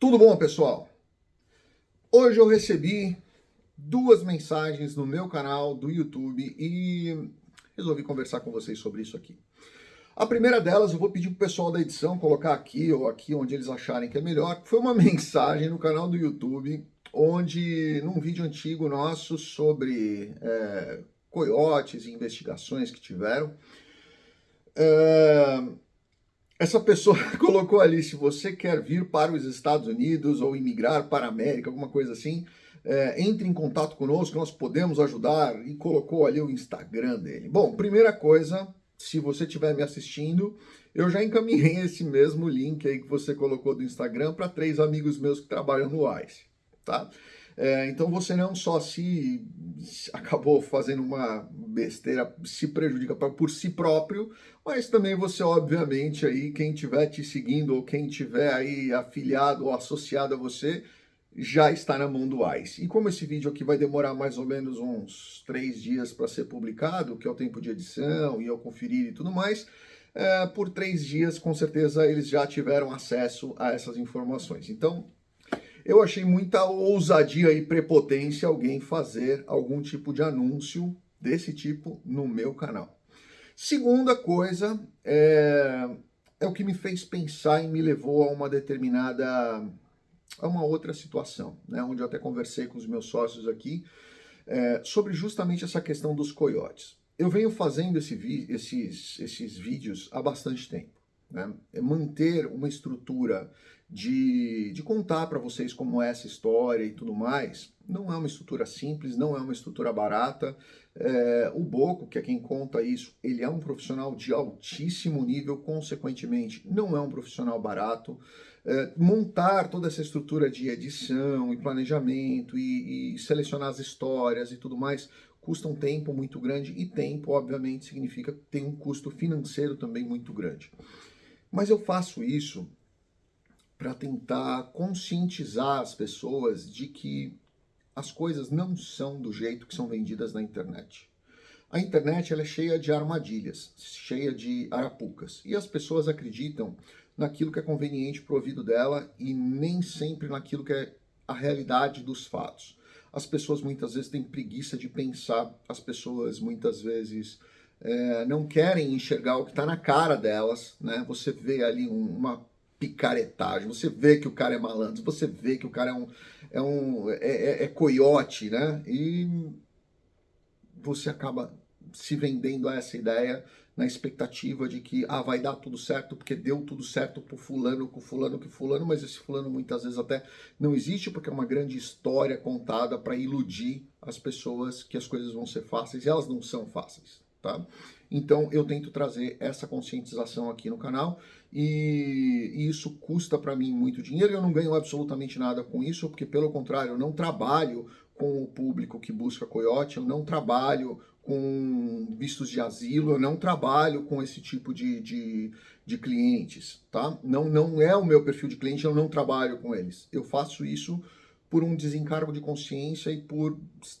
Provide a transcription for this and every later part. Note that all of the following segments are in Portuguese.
Tudo bom, pessoal? Hoje eu recebi duas mensagens no meu canal do YouTube e resolvi conversar com vocês sobre isso aqui. A primeira delas eu vou pedir pro pessoal da edição colocar aqui ou aqui onde eles acharem que é melhor. Foi uma mensagem no canal do YouTube onde, num vídeo antigo nosso sobre é, coiotes e investigações que tiveram, é, essa pessoa colocou ali, se você quer vir para os Estados Unidos ou imigrar para a América, alguma coisa assim, é, entre em contato conosco, nós podemos ajudar, e colocou ali o Instagram dele. Bom, primeira coisa, se você estiver me assistindo, eu já encaminhei esse mesmo link aí que você colocou do Instagram para três amigos meus que trabalham no ICE, tá? É, então você não só se acabou fazendo uma besteira, se prejudica por si próprio, mas também você, obviamente, aí, quem estiver te seguindo ou quem tiver aí afiliado ou associado a você, já está na mão do ICE. E como esse vídeo aqui vai demorar mais ou menos uns três dias para ser publicado, que é o tempo de edição e eu conferir e tudo mais, é, por três dias, com certeza, eles já tiveram acesso a essas informações. Então, eu achei muita ousadia e prepotência alguém fazer algum tipo de anúncio desse tipo no meu canal. Segunda coisa, é, é o que me fez pensar e me levou a uma determinada, a uma outra situação, né, onde eu até conversei com os meus sócios aqui, é, sobre justamente essa questão dos coiotes. Eu venho fazendo esse esses, esses vídeos há bastante tempo. Né? É manter uma estrutura de, de contar para vocês como é essa história e tudo mais, não é uma estrutura simples, não é uma estrutura barata. É, o Boco, que é quem conta isso, ele é um profissional de altíssimo nível, consequentemente, não é um profissional barato. É, montar toda essa estrutura de edição e planejamento e, e selecionar as histórias e tudo mais custa um tempo muito grande e tempo, obviamente, significa tem um custo financeiro também muito grande. Mas eu faço isso para tentar conscientizar as pessoas de que as coisas não são do jeito que são vendidas na internet. A internet ela é cheia de armadilhas, cheia de arapucas, e as pessoas acreditam naquilo que é conveniente para o ouvido dela e nem sempre naquilo que é a realidade dos fatos. As pessoas muitas vezes têm preguiça de pensar, as pessoas muitas vezes é, não querem enxergar o que está na cara delas, né? Você vê ali um, uma picaretagem, você vê que o cara é malandro, você vê que o cara é um, é um é, é, é coiote, né? E você acaba se vendendo a essa ideia na expectativa de que ah, vai dar tudo certo porque deu tudo certo pro fulano, com fulano, que fulano, mas esse fulano muitas vezes até não existe porque é uma grande história contada para iludir as pessoas que as coisas vão ser fáceis e elas não são fáceis, tá? Então eu tento trazer essa conscientização aqui no canal e, isso custa para mim muito dinheiro. Eu não ganho absolutamente nada com isso, porque pelo contrário, eu não trabalho com o público que busca coiote, eu não trabalho com vistos de asilo, eu não trabalho com esse tipo de, de, de clientes, tá? Não, não é o meu perfil de cliente, eu não trabalho com eles. Eu faço isso por um desencargo de consciência e por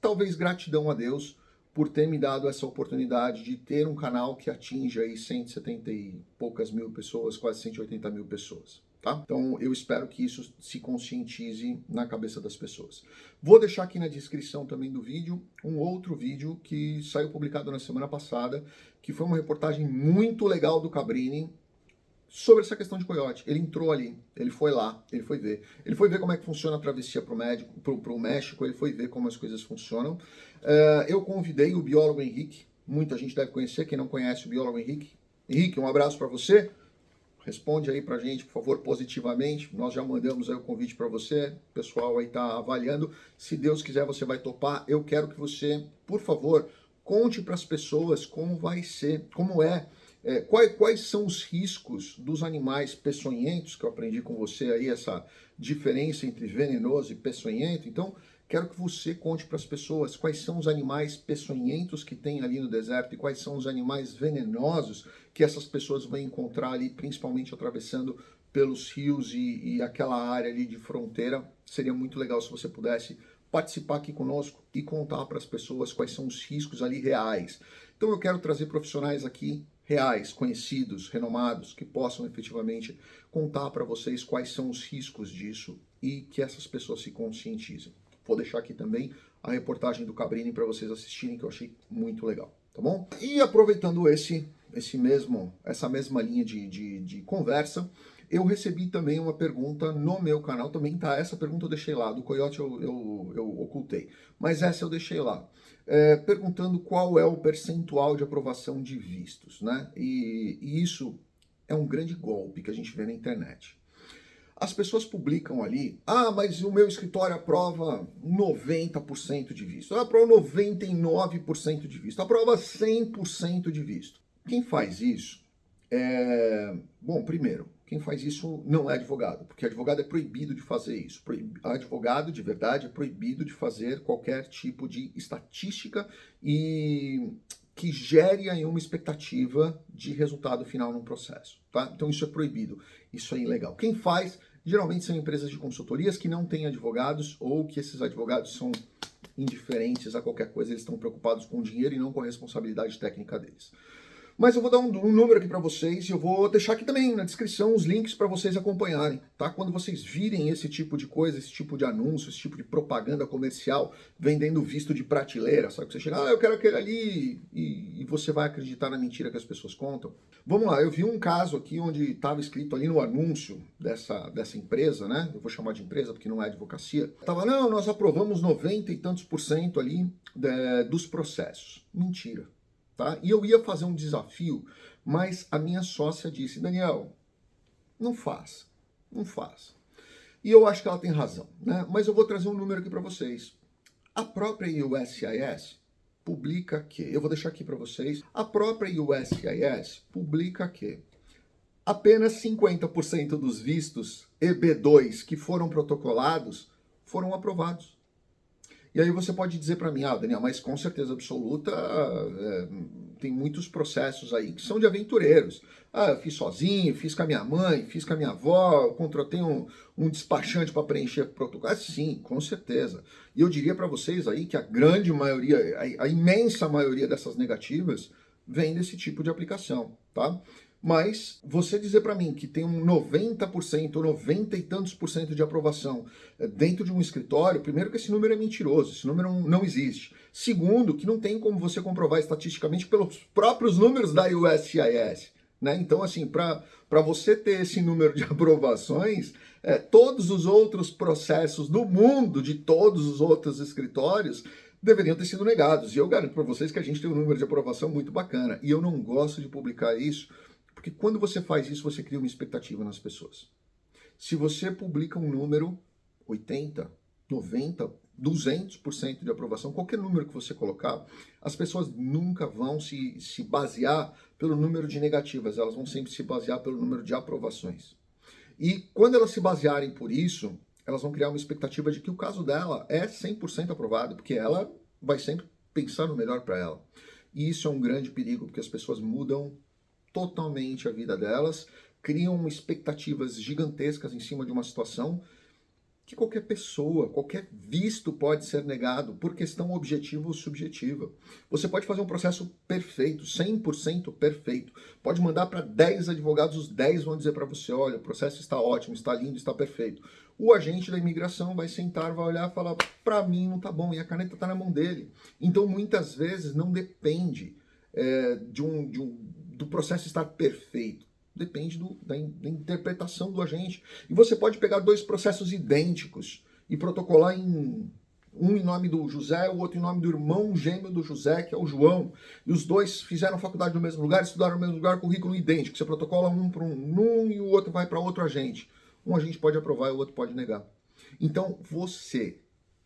talvez gratidão a Deus por ter me dado essa oportunidade de ter um canal que atinge aí 170 e poucas mil pessoas, quase 180 mil pessoas. Tá? Então eu espero que isso se conscientize na cabeça das pessoas. Vou deixar aqui na descrição também do vídeo um outro vídeo que saiu publicado na semana passada, que foi uma reportagem muito legal do Cabrini, sobre essa questão de coiote. Ele entrou ali, ele foi lá, ele foi ver. Ele foi ver como é que funciona a travessia para o México, ele foi ver como as coisas funcionam. Uh, eu convidei o biólogo Henrique, muita gente deve conhecer, quem não conhece o biólogo Henrique. Henrique, um abraço para você. Responde aí pra gente, por favor, positivamente. Nós já mandamos aí o convite para você. O pessoal aí tá avaliando. Se Deus quiser, você vai topar. Eu quero que você, por favor, conte para as pessoas como vai ser, como é é, quais, quais, são os riscos dos animais peçonhentos, que eu aprendi com você aí, essa diferença entre venenoso e peçonhento. Então, quero que você conte para as pessoas quais são os animais peçonhentos que tem ali no deserto e quais são os animais venenosos que essas pessoas vão encontrar ali, principalmente atravessando pelos rios e, e aquela área ali de fronteira. Seria muito legal se você pudesse participar aqui conosco e contar para as pessoas quais são os riscos ali reais. Então eu quero trazer profissionais aqui reais, conhecidos, renomados, que possam efetivamente contar para vocês quais são os riscos disso e que essas pessoas se conscientizem. Vou deixar aqui também a reportagem do Cabrini para vocês assistirem, que eu achei muito legal, tá bom? E aproveitando esse, esse mesmo, essa mesma linha de, de, de conversa, eu recebi também uma pergunta no meu canal, também tá, essa pergunta eu deixei lá, do Coyote eu, eu, eu ocultei, mas essa eu deixei lá, é, perguntando qual é o percentual de aprovação de vistos, né? E, e isso é um grande golpe que a gente vê na internet. As pessoas publicam ali, ah, mas o meu escritório aprova 90% de visto, aprova 99% de visto, aprova 100% de visto. Quem faz isso é... Bom, primeiro, quem faz isso não é advogado, porque advogado é proibido de fazer isso. Advogado, de verdade, é proibido de fazer qualquer tipo de estatística e que gere aí uma expectativa de resultado final num processo, tá? Então isso é proibido, isso é ilegal. Quem faz, geralmente são empresas de consultorias que não têm advogados ou que esses advogados são indiferentes a qualquer coisa, eles estão preocupados com o dinheiro e não com a responsabilidade técnica deles. Mas eu vou dar um, um número aqui para vocês e eu vou deixar aqui também na descrição os links para vocês acompanharem, tá? Quando vocês virem esse tipo de coisa, esse tipo de anúncio, esse tipo de propaganda comercial vendendo visto de prateleira, sabe? Que você chega, ah, eu quero aquele ali e, e você vai acreditar na mentira que as pessoas contam. Vamos lá, eu vi um caso aqui onde estava escrito ali no anúncio dessa, dessa empresa, né? Eu vou chamar de empresa porque não é advocacia. Tava, não, nós aprovamos 90 e tantos por cento ali de, dos processos. Mentira tá? E eu ia fazer um desafio, mas a minha sócia disse, Daniel, não faz, não faz. E eu acho que ela tem razão, né? Mas eu vou trazer um número aqui para vocês. A própria USCIS publica que, eu vou deixar aqui para vocês, a própria USCIS publica que apenas 50% dos vistos EB2 que foram protocolados foram aprovados. E aí você pode dizer para mim, ah, Daniel, mas com certeza absoluta é, tem muitos processos aí que são de aventureiros. Ah, eu fiz sozinho, fiz com a minha mãe, fiz com a minha avó, contratei um, um despachante para preencher protocolo. Ah, sim, com certeza. E eu diria para vocês aí que a grande maioria, a, a imensa maioria dessas negativas vem desse tipo de aplicação, tá? Mas você dizer para mim que tem um 90% ou 90 e tantos por cento de aprovação eh, dentro de um escritório, primeiro que esse número é mentiroso, esse número não existe. Segundo, que não tem como você comprovar estatisticamente pelos próprios números da USCIS. Né? Então, assim, para você ter esse número de aprovações, é, todos os outros processos do mundo, de todos os outros escritórios, deveriam ter sido negados. E eu garanto para vocês que a gente tem um número de aprovação muito bacana. E eu não gosto de publicar isso, porque quando você faz isso, você cria uma expectativa nas pessoas. Se você publica um número, 80, 90, 200% de aprovação, qualquer número que você colocar, as pessoas nunca vão se, se basear pelo número de negativas, elas vão sempre se basear pelo número de aprovações. E quando elas se basearem por isso, elas vão criar uma expectativa de que o caso dela é 100% aprovado, porque ela vai sempre pensar no melhor para ela. E isso é um grande perigo, porque as pessoas mudam totalmente a vida delas, criam expectativas gigantescas em cima de uma situação que qualquer pessoa, qualquer visto pode ser negado por questão objetiva ou subjetiva. Você pode fazer um processo perfeito, 100% perfeito. Pode mandar para 10 advogados, os 10 vão dizer para você, olha, o processo está ótimo, está lindo, está perfeito. O agente da imigração vai sentar, vai olhar e falar, para mim não está bom, e a caneta está na mão dele. Então, muitas vezes, não depende é, de, um, de um do processo estar perfeito. Depende do, da, da interpretação do agente. E você pode pegar dois processos idênticos e protocolar em um em nome do José, o outro em nome do irmão gêmeo do José, que é o João. E os dois fizeram faculdade no mesmo lugar, estudaram no mesmo lugar, currículo idêntico. Você protocola um para um, um e o outro vai para outro agente. Um agente pode aprovar e o outro pode negar. Então, você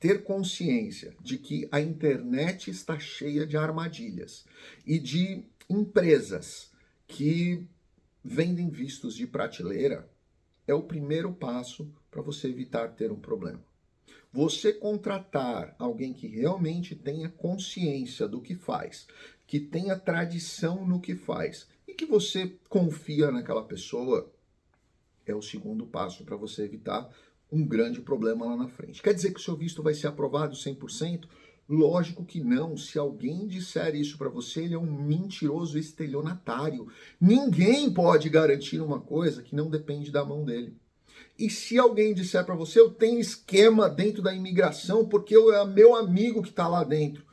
ter consciência de que a internet está cheia de armadilhas e de empresas que vendem vistos de prateleira é o primeiro passo para você evitar ter um problema. Você contratar alguém que realmente tenha consciência do que faz, que tenha tradição no que faz e que você confia naquela pessoa, é o segundo passo para você evitar um grande problema lá na frente. Quer dizer que o seu visto vai ser aprovado 100%? Lógico que não. Se alguém disser isso para você, ele é um mentiroso estelionatário. Ninguém pode garantir uma coisa que não depende da mão dele. E se alguém disser para você, eu tenho esquema dentro da imigração porque eu, é meu amigo que está lá dentro,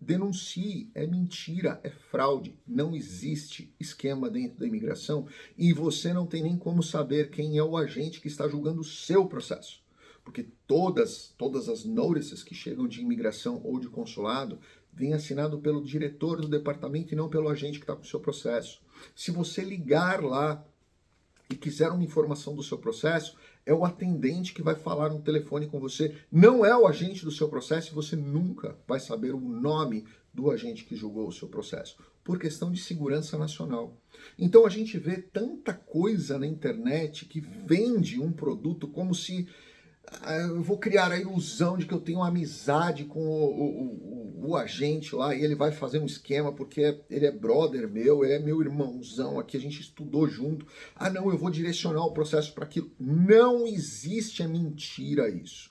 denuncie. É mentira, é fraude. Não existe esquema dentro da imigração e você não tem nem como saber quem é o agente que está julgando o seu processo. Porque todas, todas as notices que chegam de imigração ou de consulado vêm assinado pelo diretor do departamento e não pelo agente que está com o seu processo. Se você ligar lá e quiser uma informação do seu processo, é o atendente que vai falar no telefone com você, não é o agente do seu processo e você nunca vai saber o nome do agente que julgou o seu processo, por questão de segurança nacional. Então a gente vê tanta coisa na internet que vende um produto como se eu vou criar a ilusão de que eu tenho amizade com o, o, o, o, agente lá e ele vai fazer um esquema porque ele é brother meu, ele é meu irmãozão aqui, a gente estudou junto. Ah, não, eu vou direcionar o processo para aquilo. Não existe, é mentira isso.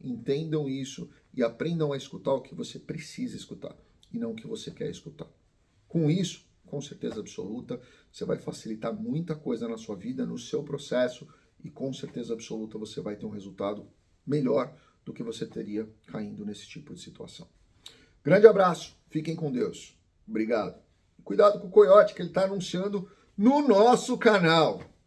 Entendam isso e aprendam a escutar o que você precisa escutar e não o que você quer escutar. Com isso, com certeza absoluta, você vai facilitar muita coisa na sua vida, no seu processo e com certeza absoluta você vai ter um resultado melhor do que você teria caindo nesse tipo de situação. Grande abraço, fiquem com Deus. Obrigado. Cuidado com o coiote que ele está anunciando no nosso canal.